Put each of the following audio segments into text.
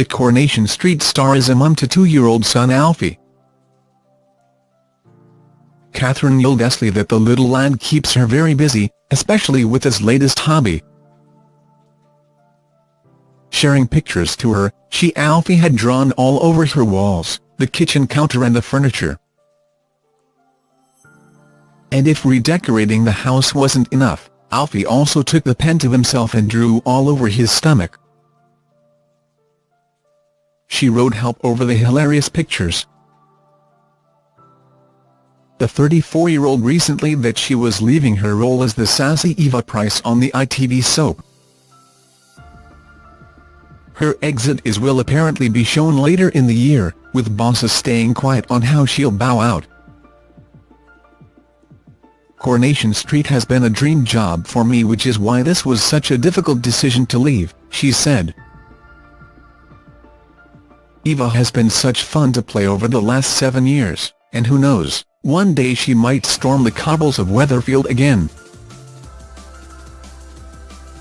the Coronation Street star is a mum to two-year-old son Alfie. Catherine Tyldesley that the little lad keeps her very busy, especially with his latest hobby. Sharing pictures to her, she Alfie had drawn all over her walls, the kitchen counter and the furniture. And if redecorating the house wasn't enough, Alfie also took the pen to himself and drew all over his stomach. She wrote help over the hilarious pictures. The 34-year-old recently that she was leaving her role as the sassy Eva Price on the ITV soap. Her exit is will apparently be shown later in the year, with bosses staying quiet on how she'll bow out. Coronation Street has been a dream job for me which is why this was such a difficult decision to leave, she said. Eva has been such fun to play over the last seven years, and who knows, one day she might storm the cobbles of Weatherfield again.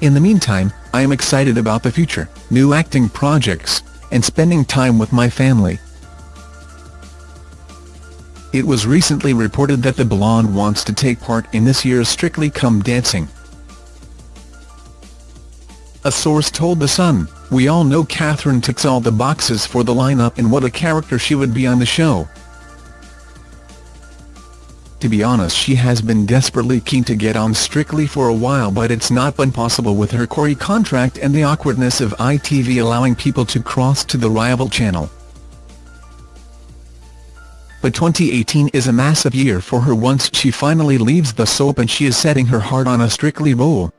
In the meantime, I am excited about the future, new acting projects, and spending time with my family. It was recently reported that the blonde wants to take part in this year's Strictly Come Dancing. A source told The Sun, we all know Catherine ticks all the boxes for the lineup and what a character she would be on the show. To be honest she has been desperately keen to get on Strictly for a while but it's not been possible with her Corrie contract and the awkwardness of ITV allowing people to cross to the rival channel but 2018 is a massive year for her once she finally leaves the soap and she is setting her heart on a Strictly role.